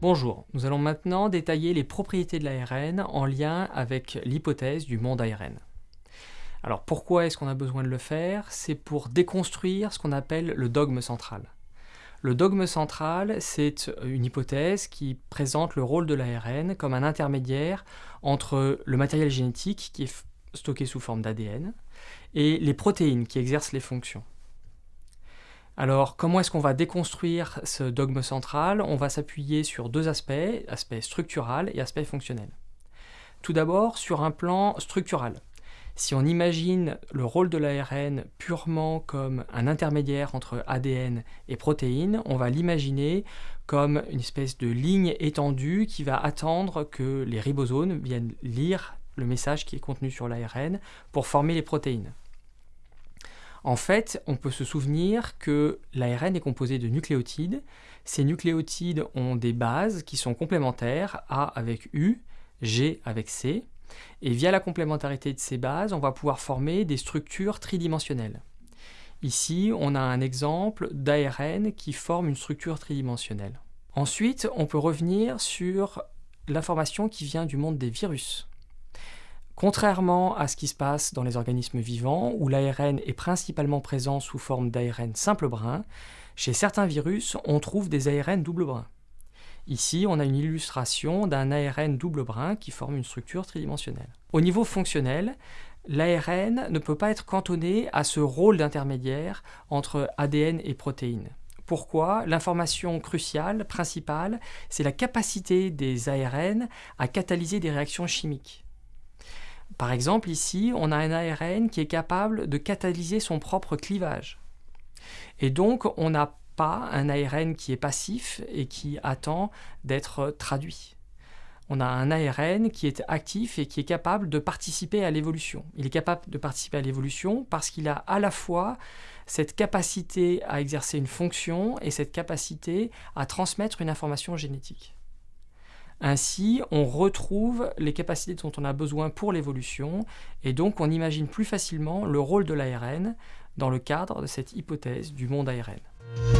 Bonjour, nous allons maintenant détailler les propriétés de l'ARN en lien avec l'hypothèse du monde ARN. Alors pourquoi est-ce qu'on a besoin de le faire? C'est pour déconstruire ce qu'on appelle le dogme central. Le dogme central, c'est une hypothèse qui présente le rôle de l'ARN comme un intermédiaire entre le matériel génétique qui est stocké sous forme d'ADN et les protéines qui exercent les fonctions. Alors, comment est-ce qu'on va déconstruire ce dogme central? On va s'appuyer sur deux aspects, aspect structural et aspect fonctionnel. Tout d'abord, sur un plan structural. Si on imagine le rôle de l'ARN purement comme un intermédiaire entre ADN et protéines, on va l'imaginer comme une espèce de ligne étendue qui va attendre que les ribosomes viennent lire le message qui est contenu sur l'ARN pour former les protéines. En fait, on peut se souvenir que l'ARN est composé de nucléotides. Ces nucléotides ont des bases qui sont complémentaires, A avec U, G avec C. Et via la complémentarité de ces bases, on va pouvoir former des structures tridimensionnelles. Ici, on a un exemple d'ARN qui forme une structure tridimensionnelle. Ensuite, on peut revenir sur l'information qui vient du monde des virus. Contrairement à ce qui se passe dans les organismes vivants, où l'ARN est principalement présent sous forme d'ARN simple brin, chez certains virus, on trouve des ARN double brin. Ici, on a une illustration d'un ARN double brin qui forme une structure tridimensionnelle. Au niveau fonctionnel, l'ARN ne peut pas être cantonné à ce rôle d'intermédiaire entre ADN et protéines. Pourquoi? L'information cruciale, principale, c'est la capacité des ARN à catalyser des réactions chimiques. Par exemple, ici, on a un ARN qui est capable de catalyser son propre clivage. Et donc, on n'a pas un ARN qui est passif et qui attend d'être traduit. On a un ARN qui est actif et qui est capable de participer à l'évolution. Il est capable de participer à l'évolution parce qu'il a à la fois cette capacité à exercer une fonction et cette capacité à transmettre une information génétique. Ainsi, on retrouve les capacités dont on a besoin pour l'évolution, et donc on imagine plus facilement le rôle de l'ARN dans le cadre de cette hypothèse du monde ARN.